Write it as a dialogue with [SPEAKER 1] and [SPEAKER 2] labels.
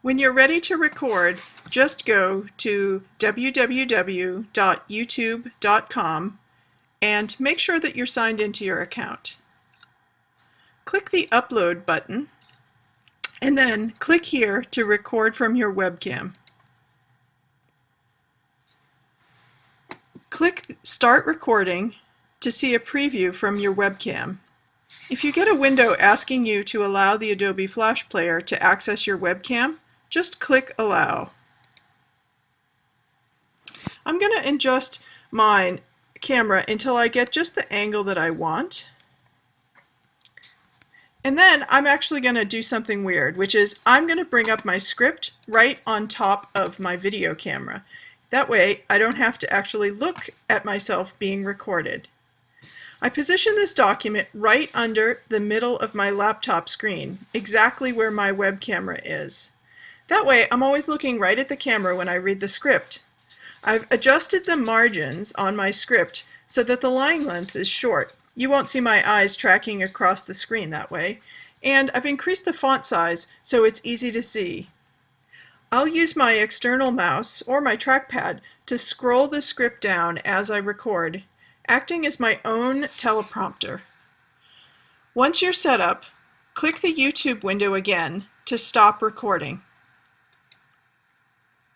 [SPEAKER 1] When you're ready to record, just go to www.youtube.com and make sure that you're signed into your account. Click the Upload button and then click here to record from your webcam. Click Start Recording to see a preview from your webcam. If you get a window asking you to allow the Adobe Flash Player to access your webcam, just click Allow. I'm going to adjust my camera until I get just the angle that I want. And then I'm actually going to do something weird, which is I'm going to bring up my script right on top of my video camera. That way I don't have to actually look at myself being recorded. I position this document right under the middle of my laptop screen, exactly where my web camera is. That way, I'm always looking right at the camera when I read the script. I've adjusted the margins on my script so that the line length is short. You won't see my eyes tracking across the screen that way. And I've increased the font size so it's easy to see. I'll use my external mouse or my trackpad to scroll the script down as I record, acting as my own teleprompter. Once you're set up, click the YouTube window again to stop recording.